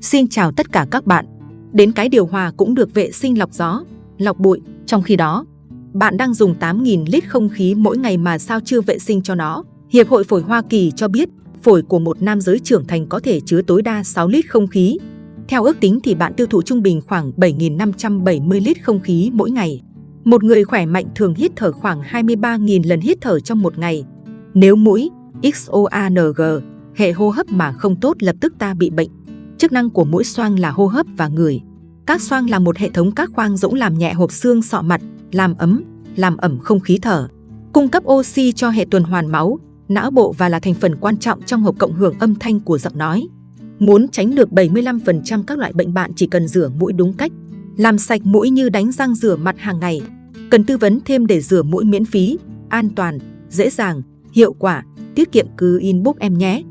Xin chào tất cả các bạn. Đến cái điều hòa cũng được vệ sinh lọc gió, lọc bụi. Trong khi đó, bạn đang dùng 8.000 lít không khí mỗi ngày mà sao chưa vệ sinh cho nó? Hiệp hội Phổi Hoa Kỳ cho biết phổi của một nam giới trưởng thành có thể chứa tối đa 6 lít không khí. Theo ước tính thì bạn tiêu thụ trung bình khoảng 7.570 lít không khí mỗi ngày. Một người khỏe mạnh thường hít thở khoảng 23.000 lần hít thở trong một ngày. Nếu mũi, XOANG, hệ hô hấp mà không tốt lập tức ta bị bệnh. Chức năng của mũi xoang là hô hấp và ngửi. Các xoang là một hệ thống các khoang rỗng làm nhẹ hộp xương sọ mặt, làm ấm, làm ẩm không khí thở, cung cấp oxy cho hệ tuần hoàn máu, não bộ và là thành phần quan trọng trong hộp cộng hưởng âm thanh của giọng nói. Muốn tránh được 75% các loại bệnh bạn chỉ cần rửa mũi đúng cách, làm sạch mũi như đánh răng rửa mặt hàng ngày. Cần tư vấn thêm để rửa mũi miễn phí, an toàn, dễ dàng, hiệu quả, tiết kiệm cứ inbox em nhé.